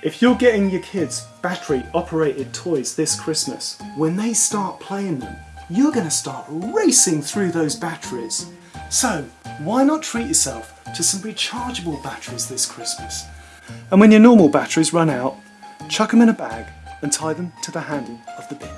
If you're getting your kids battery operated toys this Christmas, when they start playing them, you're going to start racing through those batteries. So why not treat yourself to some rechargeable batteries this Christmas? And when your normal batteries run out, chuck them in a bag and tie them to the handle of the bin.